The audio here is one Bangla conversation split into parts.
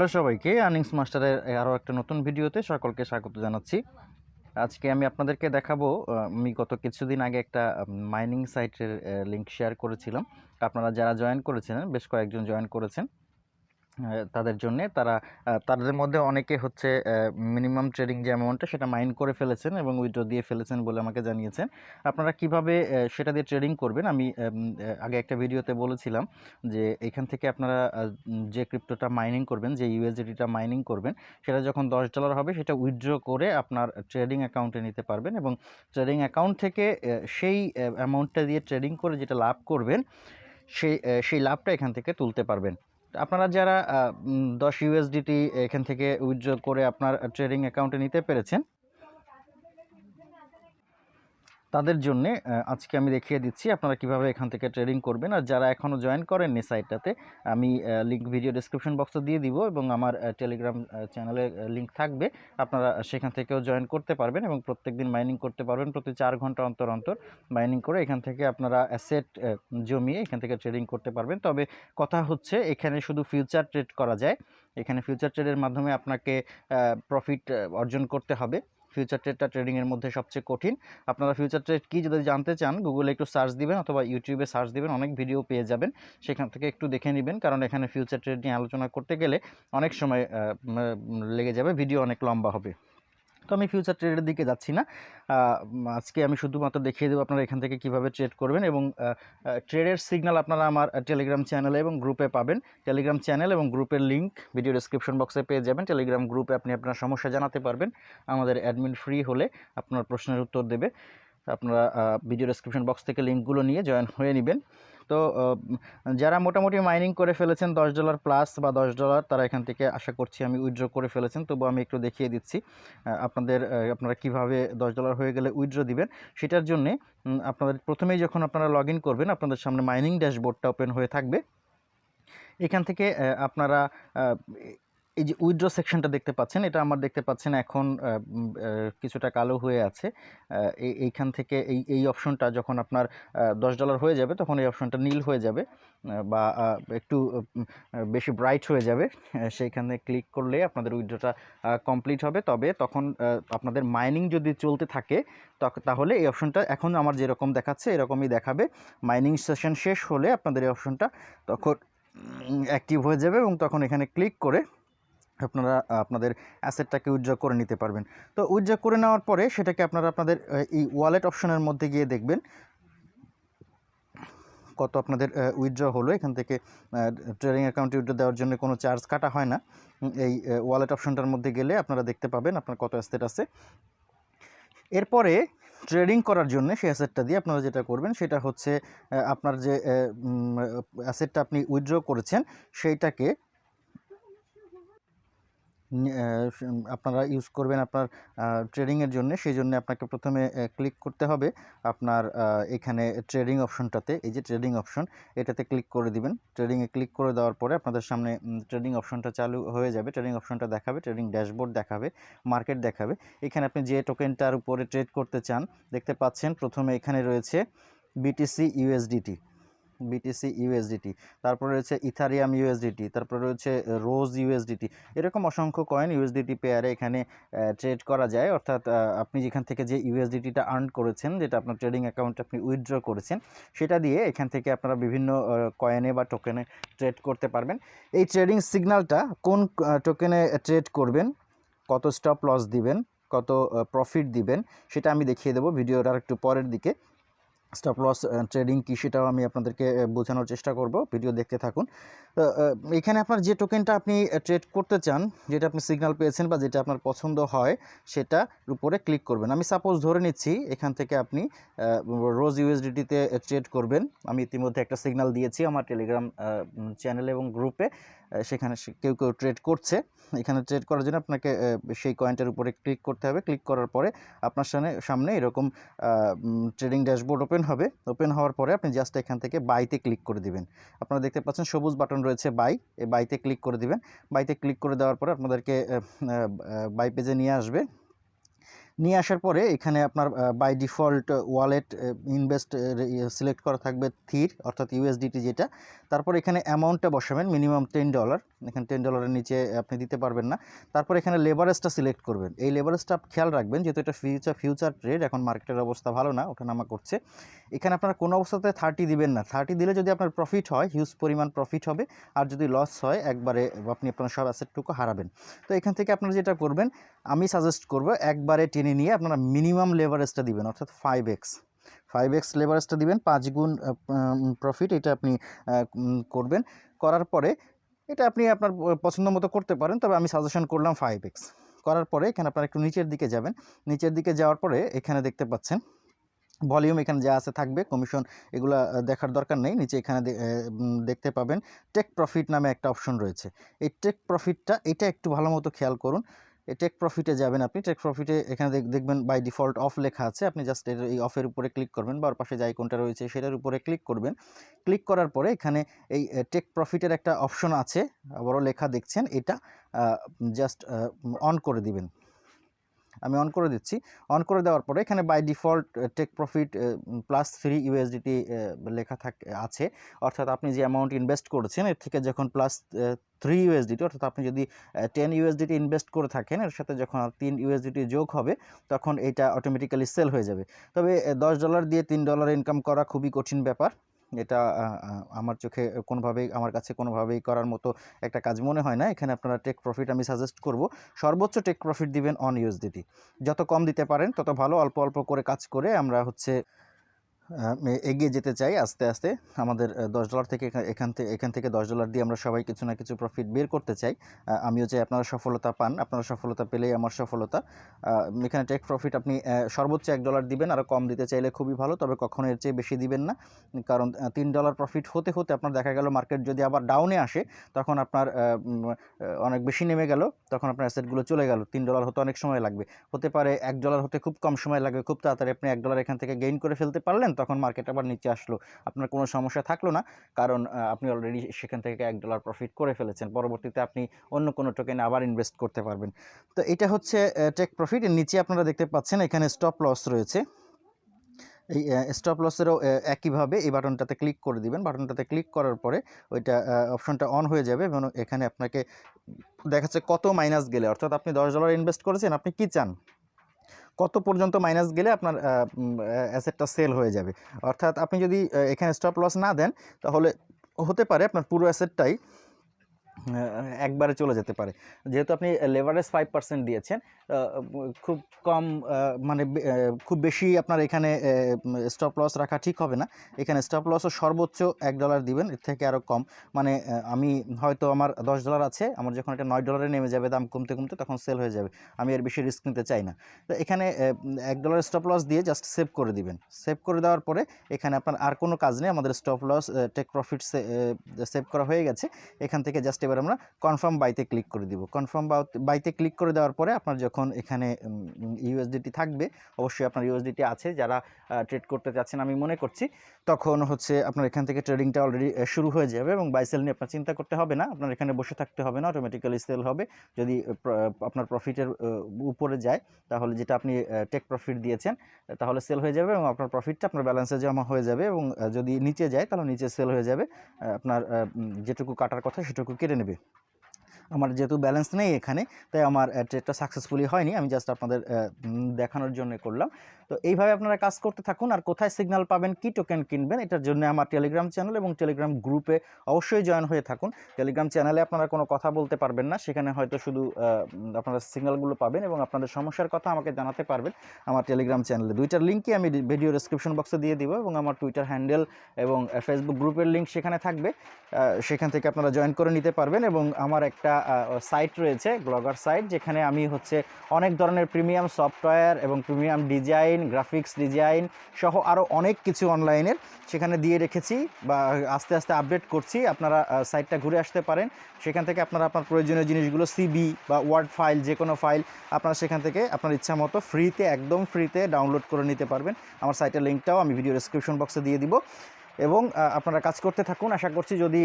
হ্যালো সবাইকে আর্নিংস মাস্টারের আরও একটা নতুন ভিডিওতে সকলকে স্বাগত জানাচ্ছি। আজকে আমি আপনাদেরকে দেখাবো আমি গত কিছুদিন আগে একটা মাইনিং সাইটের লিঙ্ক শেয়ার করেছিলাম। আপনারা যারা জয়েন করেছিলেন, বেশ কয়েকজন জয়েন করেছেন। তাদের জন্যে। তারা তাদের মধ্যে অনেকে হচ্ছে মিনিমাম ট্রেডিং যে অ্যামাউন্টটা সেটা মাইন করে ফেলেছেন এবং উইথড্র দিয়ে ফেলেছেন বলে আমাকে জানিয়েছেন। আপনারা কীভাবে সেটা দিয়ে ট্রেডিং করবেন? আমি আগে একটা ভিডিওতে বলেছিলাম যে, এখান থেকে আপনারা যে ক্রিপ্টোটা মাইনিং করবেন, যে ইউএসডিটিটা মাইনিং করবেন, সেটা যখন দশ ডলার হবে, সেটা উইথড্র করে আপনার ট্রেডিং অ্যাকাউন্টে নিতে পারবেন এবং ট্রেডিং অ্যাকাউন্ট থেকে সেই অ্যামাউন্টটা দিয়ে ট্রেডিং করে যেটা লাভ করবেন সেই সেই লাভটা এখান থেকে তুলতে পারবেন। আপনারা যারা দশ ইউএসডিটি এখান থেকে উইথড্র করে আপনার ট্রেডিং অ্যাকাউন্টে নিতে পেরেছেন তাদের জন্য আজকে আমি দেখিয়ে দিচ্ছি আপনারা কীভাবে এখান থেকে ট্রেডিং করবেন। আর যারা এখনও জয়েন করেননি সাইটটাতে আমি লিঙ্ক ভিডিও ডিসক্রিপশন বক্সে দিয়ে দিব এবং আমার টেলিগ্রাম চ্যানেলে লিঙ্ক থাকবে। আপনারা সেখান থেকেও জয়েন করতে পারবেন এবং প্রত্যেক দিন মাইনিং করতে পারবেন প্রতি চার ঘণ্টা অন্তর অন্তর মাইনিং করে এখান থেকে আপনারা অ্যাসেট জমিয়ে এখান থেকে ট্রেডিং করতে পারবেন। তবে কথা হচ্ছে, এখানে শুধু ফিউচার ট্রেড করা যায়। এখানে ফিউচার ট্রেডের মাধ্যমে আপনাকে প্রফিট অর্জন করতে হবে। ফিউচার ট্রেডটা ট্রেডিংয়ের মধ্যে সবচেয়ে কঠিন। আপনারা ফিউচার ট্রেড কী যদি জানতে চান গুগলে একটু সার্চ দিবেন অথবা ইউটিউবে সার্চ দিবেন, অনেক ভিডিও পেয়ে যাবেন। সেখান থেকে একটু দেখে নেবেন, কারণ এখানে ফিউচার ট্রেড নিয়ে আলোচনা করতে গেলে অনেক সময় লেগে যাবে ভিডিও অনেক লম্বা হবে। তো আমি ফিউচার ট্রেডের দিকে যাচ্ছি না। আজকে আমি শুধুমাত্র দেখিয়ে দেবো আপনারা এখান থেকে কীভাবে ট্রেড করবেন এবং ট্রেডের সিগন্যাল আপনারা আমার টেলিগ্রাম চ্যানেলে এবং গ্রুপে পাবেন। টেলিগ্রাম চ্যানেল এবং গ্রুপের লিঙ্ক ভিডিও ডেসক্রিপশন বক্সে পেয়ে যাবেন। টেলিগ্রাম গ্রুপে আপনি আপনার সমস্যা জানাতে পারবেন। আমাদের অ্যাডমিন ফ্রি হলে আপনার প্রশ্নের উত্তর দেবে। আপনারা ভিডিও ডেসক্রিপশন বক্স থেকে লিঙ্কগুলো নিয়ে জয়েন হয়ে নেবেন। তো যারা মোটামুটি মাইনিং করে ফেলেছেন, দশ ডলার প্লাস বা দশ ডলার তারা এখান থেকে আশা করছি আমি উইথড্র করে ফেলেছেন। তবু আমি একটু দেখিয়ে দিচ্ছি আপনাদের আপনারা কীভাবে দশ ডলার হয়ে গেলে উইথড্র দিবেন। সেটার জন্যে আপনাদের প্রথমেই যখন আপনারা লগ করবেন, আপনাদের সামনে মাইনিং ড্যাশবোর্ডটা ওপেন হয়ে থাকবে। এখান থেকে আপনারা এই যে উইড্রো সেকশনটা দেখতে পাচ্ছেন, এটা আমার দেখতে পাচ্ছেন এখন কিছুটা কালো হয়ে আছে। এই- এইখান থেকে এই এই অপশনটা যখন আপনার দশ ডলার হয়ে যাবে, তখন এই অপশনটা নীল হয়ে যাবে বা একটু বেশি ব্রাইট হয়ে যাবে। সেইখানে ক্লিক করলে আপনাদের উইড্রোটা কমপ্লিট হবে। তবে তখন আপনাদের মাইনিং যদি চলতে থাকে তাহলে এই অপশনটা এখন আমার যেরকম দেখাচ্ছে, এরকমই দেখাবে। মাইনিং সেশন শেষ হলে আপনাদের এই অপশনটা তখন অ্যাক্টিভ হয়ে যাবে এবং তখন এখানে ক্লিক করে আপনারা আপনাদের অ্যাসেটটাকে উইথড্র করে নিতে পারবেন। তো উইথড্র করে নেওয়ার পরে সেটাকে আপনারা আপনাদের এই ওয়ালেট অপশনের মধ্যে গিয়ে দেখবেন কত আপনাদের উইথড্র হলো। এখান থেকে ট্রেডিং অ্যাকাউন্টে উইথড্র দেওয়ার জন্য কোনো চার্জ কাটা হয় না। এই ওয়ালেট অপশনটার মধ্যে গেলে আপনারা দেখতে পাবেন আপনার কত অ্যাসেট আছে। এরপরে ট্রেডিং করার জন্য সেই অ্যাসেটটা দিয়ে আপনারা যেটা করবেন, সেটা হচ্ছে আপনার যে অ্যাসেটটা আপনি উইথড্র করেছেন, সেইটাকে আপনারা ইউজ করবেন আপনার ট্রেডিংয়ের জন্য। সেই জন্য আপনাকে প্রথমে ক্লিক করতে হবে। আপনার এখানে ট্রেডিং অপশনটাতে এই যে ট্রেডিং অপশন এটাতে ক্লিক করে দিবেন। ট্রেডিংয়ে ক্লিক করে দেওয়ার পরে আপনাদের সামনে ট্রেডিং অপশনটা চালু হয়ে যাবে। ট্রেডিং অপশনটা দেখাবে ট্রেডিং ড্যাশবোর্ড দেখাবে মার্কেট দেখাবে। এখানে আপনি যে টোকেনটার উপরে ট্রেড করতে চান, দেখতে পাচ্ছেন প্রথমে এখানে রয়েছে বিটিসি ইউএসডিটি বিটিসি ইউএসডিটি তারপরে রয়েছে ইথারিয়াম ইউএসডিটি তারপরে রয়েছে রোজ ইউএসডিটি এরকম অসংখ্য কয়েন ইউএসডিটি পেয়ারে এখানে ট্রেড করা যায়। অর্থাৎ আপনি যেখান থেকে যে ইউএসডিটিটা আর্ন করেছেন, যেটা আপনার ট্রেডিং অ্যাকাউন্টে আপনি উইথড্র করেছেন, সেটা দিয়ে এখান থেকে আপনারা বিভিন্ন কয়েনে বা টোকেনে ট্রেড করতে পারবেন। এই ট্রেডিং সিগন্যালটা কোন টোকেনে ট্রেড করবেন, কত স্টপ লস দিবেন, কত প্রফিট দিবেন, সেটা আমি দেখিয়ে দেবো ভিডিওটার একটু পরের দিকে। স্টপ লস ট্রেডিং কী সেটাও আমি আপনাদেরকে বোঝানোর চেষ্টা করব। ভিডিও দেখতে থাকুন। তো এখানে আপনার যে টোকেনটা আপনি ট্রেড করতে চান, যেটা আপনি সিগনাল পেয়েছেন বা যেটা আপনার পছন্দ হয় সেটার উপরে ক্লিক করবেন। আমি সাপোজ ধরে নিচ্ছি, এখান থেকে আপনি রোজ ইউএসডিটিতে ট্রেড করবেন। আমি ইতিমধ্যে একটা সিগন্যাল দিয়েছি আমার টেলিগ্রাম চ্যানেল এবং গ্রুপে সেখানে কেউ কেউ ট্রেড করছে। এখানে ট্রেড করার জন্য আপনাকে সেই কয়েনটার উপরে ক্লিক করতে হবে। ক্লিক করার পরে আপনার সামনে সামনে এরকম ট্রেডিং ড্যাশবোর্ড ওপেন হবে। ওপেন হওয়ার পরে আপনি জাস্ট এখান থেকে বাইতে ক্লিক করে দিবেন। আপনারা দেখতে পাচ্ছেন সবুজ বাটন রয়েছে বাই এই বাইতে ক্লিক করে দিবেন। বাইতে ক্লিক করে দেওয়ার পরে আপনাদেরকে বাই পেজে নিয়ে আসবে। নিয়ে আসার পরে এখানে আপনার by default wallet invest select করা থাকবে থির অর্থাৎ ইউএসডিটি যেটা। তারপর এখানে অ্যামাউন্টটা বসাবেন মিনিমাম টেন ডলার এখানে টেন ডলারের নিচে আপনি দিতে পারবেন না। তারপর এখানে লেবারেজটা সিলেক্ট করবেন। এই লেবারেজটা খেয়াল রাখবেন, যেহেতু এটা ফিউচার ফিউচার ট্রেড এখন মার্কেটের অবস্থা ভালো না ওঠানামা করছে। এখানে আপনারা কোনো অবস্থাতে থার্টি দিবেন না। থার্টি দিলে যদি আপনার প্রফিট হয় হিউজ পরিমাণ প্রফিট হবে, আর যদি লস হয়, একবারে আপনি আপনার সব অ্যাসেটটুকু হারাবেন। তো এখান থেকে আপনারা যেটা করবেন, আমি সাজেস্ট করব, একবারে টেনে নিয়ে আপনারা মিনিমাম লেভারেজটা দিবেন, অর্থাৎ ফাইভ এক্স ফাইভ এক্স লেভারেজটা দিবেন, পাঁচ গুণ প্রফিট এটা আপনি করবেন। করার পরে এটা আপনি আপনার পছন্দ মতো করতে পারেন, তবে আমি সাজেশন করলাম ফাইভ এক্স করার পরে এখানে আপনারা একটু নিচের দিকে যাবেন। নিচের দিকে যাওয়ার পরে এখানে দেখতে পাচ্ছেন ভলিউম এখানে যা আছে থাকবে কমিশন এগুলা দেখার দরকার নেই। নিচে এখানে দেখতে পাবেন টেক প্রফিট নামে একটা অপশন রয়েছে। এই টেক প্রফিটটা এটা একটু ভালো মতো খেয়াল করুন। টেক প্রফিটে যাবেন আপনি। টেক প্রফিটে এখানে দেখ- দেখবেন বাই ডিফল্ট অফ লেখা আছে। আপনি জাস্ট এর এই অফের উপরে ক্লিক করবেন বা ওর পাশে যে আইকনটা রয়েছে সেটার উপরে ক্লিক করবেন। ক্লিক করার পরে এখানে এই টেক প্রফিটের একটা অপশন আছে। বড় লেখা দেখছেন, এটা জাস্ট অন করে দিবেন। আমি অন করে দিচ্ছি। অন করে দেওয়ার পরে এখানে by default take profit plus three USDT লেখা থাক, আছে। অর্থাৎ আপনি যে অ্যামাউন্ট ইনভেস্ট করেছেন, এর থেকে যখন প্লাস থ্রি ইউএসডিটি অর্থাৎ আপনি যদি টেন ইউএসডিটি ইনভেস্ট করে থাকেন, এর সাথে যখন তিন ইউএসডিটি যোগ হবে, তখন এটা অটোমেটিক্যালি সেল হয়ে যাবে। তবে দশ ডলার দিয়ে তিন ডলার ইনকাম করা খুবই কঠিন ব্যাপার। এটা আমার চোখে কোনোভাবেই, আমার কাছে কোনোভাবেই করার মতো একটা কাজ মনে হয় না। এখানে আপনারা টেক প্রফিট আমি সাজেস্ট করব। সর্বোচ্চ টেক প্রফিট দিবেন অন ইউএসডিটি যত কম দিতে পারেন, তত ভালো। অল্প অল্প করে কাজ করে আমরা হচ্ছে এগিয়ে যেতে চাই আস্তে আস্তে। আমাদের দশ ডলার থেকে এখান থেকে এখান থেকে দশ ডলার দিয়ে আমরা সবাই কিছু না কিছু প্রফিট বের করতে চাই। আমিও চাই আপনারা সফলতা পান, আপনারা সফলতা পেলেই আমার সফলতা। এখানে টেক প্রফিট আপনি সর্বোচ্চ এক ডলার দিবেন আরও কম দিতে চাইলে খুবই ভালো, তবে কখনো এর চেয়ে বেশি দিবেন না। কারণ তিন ডলার প্রফিট হতে হতে আপনার দেখা গেল মার্কেট যদি আবার ডাউনে আসে, তখন আপনার অনেক বেশি নেমে গেল, তখন আপনার অ্যাসেটগুলো চলে গেল। তিন ডলার হতে অনেক সময় লাগবে। হতে পারে এক ডলার হতে খুব কম সময় লাগবে, খুব তাড়াতাড়ি আপনি এক ডলার এখান থেকে গেইন করে ফেলতে পারলেন তখন মার্কেট আবার নিচে আসলো। আপনার কোনো সমস্যা থাকল না, কারণ আপনি অলরেডি সেখান থেকে এক ডলার প্রফিট করে ফেলেছেন। পরবর্তীতে আপনি অন্য কোনো টোকেনে আবার ইনভেস্ট করতে পারবেন। তো এটা হচ্ছে টেক প্রফিট নিচে আপনারা দেখতে পাচ্ছেন এখানে স্টপ লস রয়েছে। এই স্টপ লসেরও একইভাবে এই বাটনটাতে ক্লিক করে দিবেন। বাটনটাতে ক্লিক করার পরে ওইটা অপশনটা অন হয়ে যাবে এবং এখানে আপনাকে দেখাচ্ছে কত মাইনাস গেলে। অর্থাৎ আপনি দশ ডলার ইনভেস্ট করেছেন, আপনি কি চান? কত পর্যন্ত মাইনাস গেলে আপনার অ্যাসেটটা সেল হয়ে যাবে। অর্থাৎ আপনি যদি এখানে স্টপ লস না দেন, তাহলে হতে পারে আপনার পুরো অ্যাসেটটাই একবারে চলে যেতে পারে। যেহেতু আপনি লেভারেজ ফাইভ পার্সেন্ট দিয়েছেন খুব কম মানে খুব বেশি আপনার এখানে স্টপ লস রাখা ঠিক হবে না। এখানে স্টপ লসও সর্বোচ্চ এক ডলার দিবেন, এর থেকে আরও কম। মানে আমি হয়তো আমার দশ ডলার আছে, আমার যখন এটা নয় ডলারে নেমে যাবে, দাম কমতে কমতে তখন সেল হয়ে যাবে। আমি এর বেশি রিস্ক নিতে চাই না। তো এখানে এক ডলার স্টপ লস দিয়ে জাস্ট সেভ করে দিবেন। সেভ করে দেওয়ার পরে এখানে আপনার আর কোনো কাজ নেই, আমাদের stop loss take profit save করা হয়ে গেছে। এখান থেকে জাস্ট এবার আমরা কনফার্ম বাইতে ক্লিক করে দিব। কনফার্ম বাইতে ক্লিক করে দেওয়ার পরে আপনার যখন এখানে ইউএসডিটি থাকবে, অবশ্যই আপনার ইউএসডিটি আছে। যারা ট্রেড করতে চাচ্ছেন আমি মনে করছি, তখন হচ্ছে আপনার এখান থেকে ট্রেডিংটা অলরেডি শুরু হয়ে যাবে এবং বাই সেল নিয়ে আপনার চিন্তা করতে হবে না। আপনার এখানে বসে থাকতে হবে না অটোমেটিক্যালি সেল হবে। যদি আপনার প্রফিটের উপরে যায়, তাহলে যেটা আপনি টেক প্রফিট দিয়েছেন, তাহলে সেল হয়ে যাবে এবং আপনার প্রফিটটা আপনার ব্যালেন্সে জমা হয়ে যাবে এবং যদি নিচে যায়, তাহলে নিচে সেল হয়ে যাবে। আপনার যেটুকু কাটার কথা সেটুকু কেটে भी। আমার যেহেতু ব্যালেন্স নেই এখানে, তাই আমার ট্রেডটা সাকসেসফুলি হয়নি, আমি জাস্ট আপনাদের দেখানোর জন্য করলাম। তো এইভাবে আপনারা কাজ করতে থাকুন, আর কোথায় সিগনাল পাবেন, কি টোকেন কিনবেন, এটার জন্য আমার টেলিগ্রাম চ্যানেল এবং টেলিগ্রাম গ্রুপে অবশ্যই জয়েন হয়ে থাকুন। টেলিগ্রাম চ্যানেলে আপনারা কোনো কথা বলতে পারবেন না, সেখানে হয়তো শুধু আপনারা সিগনালগুলো পাবেন এবং আপনাদের সমস্যার কথা আমাকে জানাতে পারবেন। আমার টেলিগ্রাম চ্যানেলে দুইটার লিঙ্কই আমি ভিডিও ডেসক্রিপশন বক্সে দিয়ে দিব এবং আমার টুইটার হ্যান্ডেল এবং ফেসবুক গ্রুপের লিঙ্ক সেখানে থাকবে। সেখান থেকে আপনারা জয়েন করে নিতে পারবেন এবং আমার একটা সাইট রয়েছে ব্লগার সাইট যেখানে আমি হচ্ছে অনেক ধরনের প্রিমিয়াম সফটওয়্যার এবং প্রিমিয়াম ডিজাইন গ্রাফিক্স ডিজাইন সহ আরও অনেক কিছু অনলাইনের সেখানে দিয়ে রেখেছি বা আস্তে আস্তে আপডেট করছি। আপনারা সাইটটা ঘুরে আসতে পারেন। সেখান থেকে আপনারা আপনার প্রয়োজনীয় জিনিসগুলো সিবি বা ওয়ার্ড ফাইল যে কোনো ফাইল আপনারা সেখান থেকে আপনার ইচ্ছা মতো ফ্রিতে একদম ফ্রিতে ডাউনলোড করে নিতে পারবেন। আমার সাইটের লিঙ্কটাও আমি ভিডিও ডেসক্রিপশন বক্সে দিয়ে দিব। এবং আপনারা কাজ করতে থাকুন। আশা করছি যদি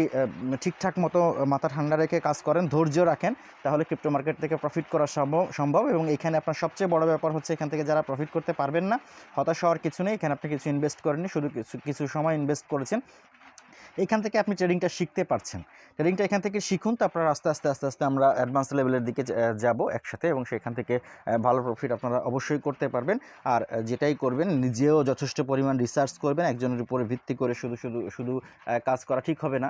ঠিকঠাক মতো মাথা ঠান্ডা রেখে কাজ করেন, ধৈর্য রাখেন, তাহলে ক্রিপ্টো মার্কেট থেকে প্রফিট করা সম্ভব সম্ভব এবং এখানে আপনার সবচেয়ে বড় ব্যাপার হচ্ছে এখান থেকে যারা প্রফিট করতে পারবেন না, হতাশ হওয়ার কিছু নেই। এখানে আপনি কিছু ইনভেস্ট করেননি, শুধু কিছু কিছু সময় ইনভেস্ট করেছেন। এখান থেকে আপনি ট্রেডিংটা শিখতে পারছেন। ট্রেডিংটা এখান থেকে শিখুন, তারপর আস্তে আস্তে আস্তে আস্তে আমরা অ্যাডভান্স লেভেলের দিকে যাব একসাথে এবং সেখান থেকে ভালো প্রফিট আপনারা অবশ্যই করতে পারবেন। আর যেটাই করবেন, নিজেও যথেষ্ট পরিমাণ রিসার্চ করবেন, একজনের উপরে ভিত্তি করে শুধু শুধু শুধু কাজ করা ঠিক হবে না।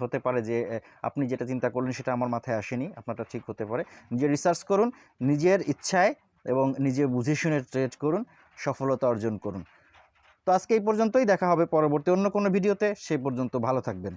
হতে পারে যে আপনি যেটা চিন্তা করলেন সেটা আমার মাথায় আসেনি, আপনারটা ঠিক হতে পারে। নিজে রিসার্চ করুন, নিজের ইচ্ছায় এবং নিজে বুঝে শুনে ট্রেড করুন, সফলতা অর্জন করুন। তো আজকে এই পর্যন্তই দেখা হবে পরবর্তী অন্য কোনো ভিডিওতে। সেই পর্যন্ত ভালো থাকবেন।